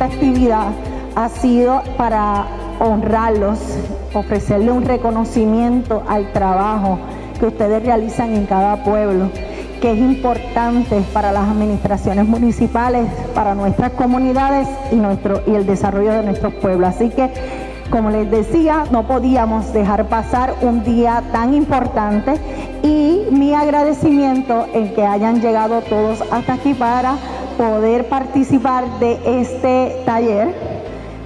actividad ha sido para honrarlos, ofrecerle un reconocimiento al trabajo que ustedes realizan en cada pueblo, que es importante para las administraciones municipales, para nuestras comunidades y, nuestro, y el desarrollo de nuestros pueblos. Así que, como les decía, no podíamos dejar pasar un día tan importante y mi agradecimiento en que hayan llegado todos hasta aquí para poder participar de este taller,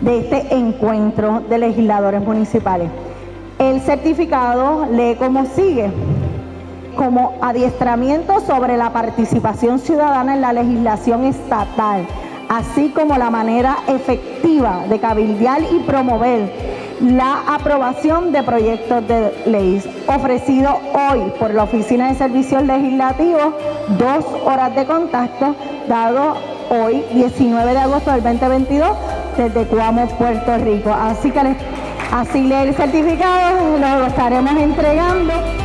de este encuentro de legisladores municipales. El certificado lee como sigue, como adiestramiento sobre la participación ciudadana en la legislación estatal, así como la manera efectiva de cabildear y promover la aprobación de proyectos de ley ofrecido hoy por la Oficina de Servicios Legislativos, dos horas de contacto, dado hoy 19 de agosto del 2022 desde Cuamo, Puerto Rico. Así que así el certificado, lo estaremos entregando.